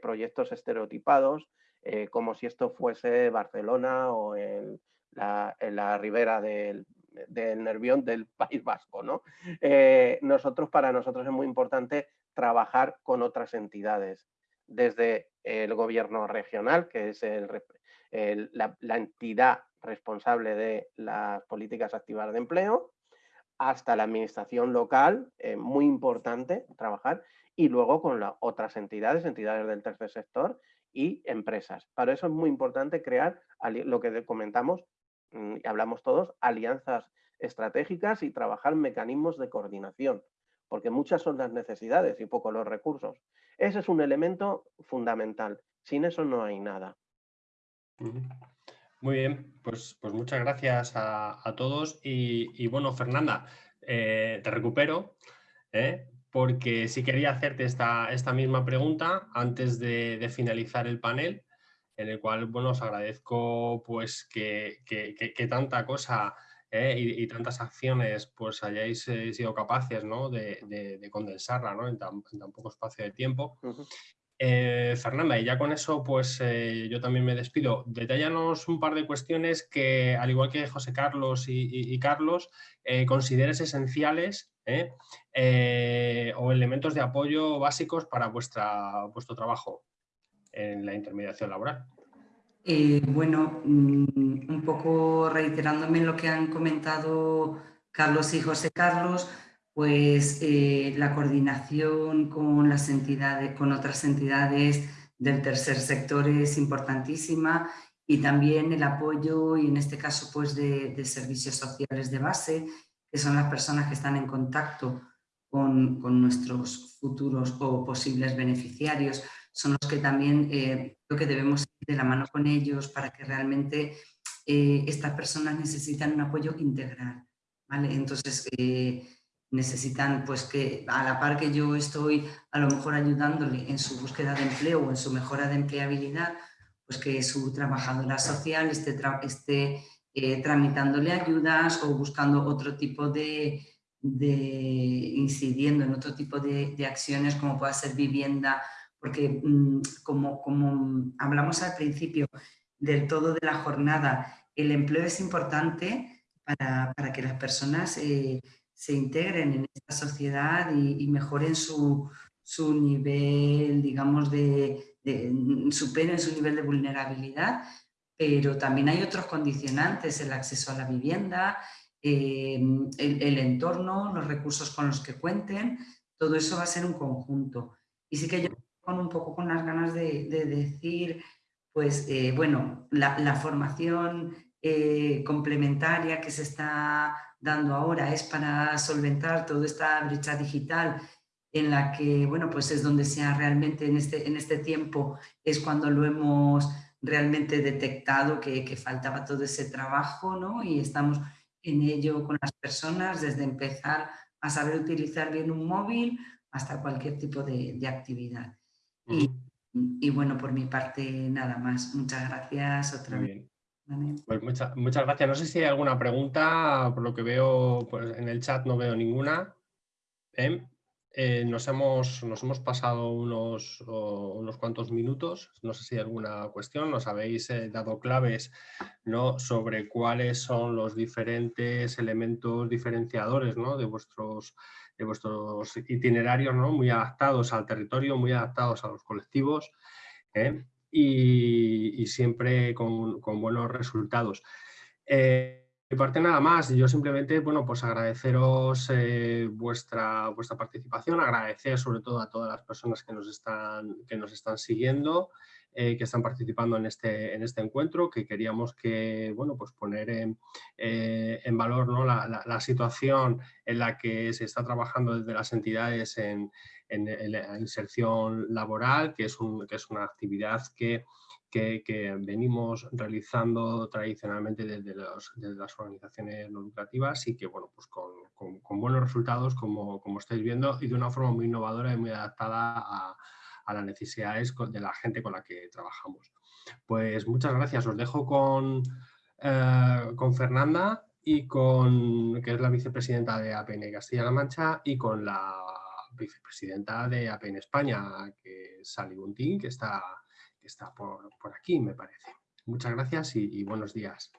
proyectos estereotipados, eh, como si esto fuese Barcelona o en la, ribera del, Nervión del País Vasco. ¿no? Eh, nosotros, para nosotros es muy importante trabajar con otras entidades, desde el gobierno regional, que es la, entidad responsable de las políticas activas de empleo, hasta la administración local, eh, muy importante trabajar, y luego con las otras entidades, entidades del tercer sector, y empresas. Para eso es muy importante crear lo que comentamos mm, y hablamos todos, alianzas estratégicas y trabajar mecanismos de coordinación, porque muchas son las necesidades y poco los recursos. Ese es un elemento fundamental. Sin eso no hay nada. Muy bien, pues, pues muchas gracias a, todos y, bueno, Fernanda, eh, te recupero. ¿eh? Porque sí quería hacerte esta, esta misma pregunta antes de, finalizar el panel, en el cual bueno, os agradezco pues, que, tanta cosa eh, y, tantas acciones pues, hayáis eh, sido capaces ¿no? de, condensarla ¿no? en, tan, poco espacio de tiempo. Eh, Fernanda, y ya con eso, pues yo también me despido. Detállanos un par de cuestiones que, al igual que José Carlos y, Carlos, consideres esenciales eh, o elementos de apoyo básicos para vuestra, vuestro trabajo en la intermediación laboral. Eh, bueno, mm, un poco reiterándome en lo que han comentado Carlos y José Carlos, pues eh, la coordinación con las entidades, con otras entidades del tercer sector es importantísima y también el apoyo y en este caso pues de servicios sociales de base, que son las personas que están en contacto con, nuestros futuros o posibles beneficiarios, son los que también eh, creo que debemos ir de la mano con ellos para que realmente eh, estas personas necesitan un apoyo integral. ¿vale? Entonces, eh, necesitan pues que a la par que yo estoy a lo mejor ayudándole en su búsqueda de empleo o en su mejora de empleabilidad, pues que su trabajadora social esté tramitándole ayudas o buscando otro tipo de, incidiendo en otro tipo de, acciones como pueda ser vivienda, porque mm, como, como hablamos al principio del todo de la jornada, el empleo es importante para, que las personas eh, se integren en esta sociedad y, mejoren su, nivel, digamos, de, superen su nivel de vulnerabilidad, pero también hay otros condicionantes, el acceso a la vivienda, eh, el, entorno, los recursos con los que cuenten, todo eso va a ser un conjunto. Y sí que yo con un poco con las ganas de, decir, pues eh, bueno, la, formación eh, complementaria que se está dando ahora es para solventar toda esta brecha digital en la que, bueno, pues es donde sea realmente en este, en este tiempo, es cuando lo hemos realmente detectado que, que faltaba todo ese trabajo, ¿no? Y estamos en ello con las personas, desde empezar a saber utilizar bien un móvil hasta cualquier tipo de, actividad. y, bueno, por mi parte nada más. Muchas gracias otra vez. Pues muchas gracias. No sé si hay alguna pregunta, por lo que veo pues en el chat no veo ninguna. ¿Eh? Eh, nos, hemos, nos hemos pasado unos, unos cuantos minutos, no sé si hay alguna cuestión, nos habéis eh, dado claves ¿no? sobre cuáles son los diferentes elementos diferenciadores ¿no? de, vuestros, de vuestros itinerarios, ¿no? muy adaptados al territorio, muy adaptados a los colectivos ¿eh? y, siempre con, con buenos resultados mi parte nada más, yo simplemente, bueno, pues agradeceros eh, vuestra, vuestra participación, agradecer sobre todo a todas las personas que nos están, que nos están siguiendo, eh, que están participando en este, en este encuentro, que queríamos que, bueno, pues poner en, eh, valor ¿no? la, situación en la que se está trabajando desde las entidades en, en, la inserción laboral, que es, un, que es una actividad que que, venimos realizando tradicionalmente desde, las organizaciones no lucrativas y que, bueno, pues con, buenos resultados, como, como, estáis viendo, y de una forma muy innovadora y muy adaptada a, las necesidades de la gente con la que trabajamos. Pues muchas gracias. Os dejo con, eh, con Fernanda y con, que es la vicepresidenta de APN Castilla-La Mancha, y con la vicepresidenta de APN España, que es Sally Buntín, que está está por, aquí, me parece. Muchas gracias y buenos días.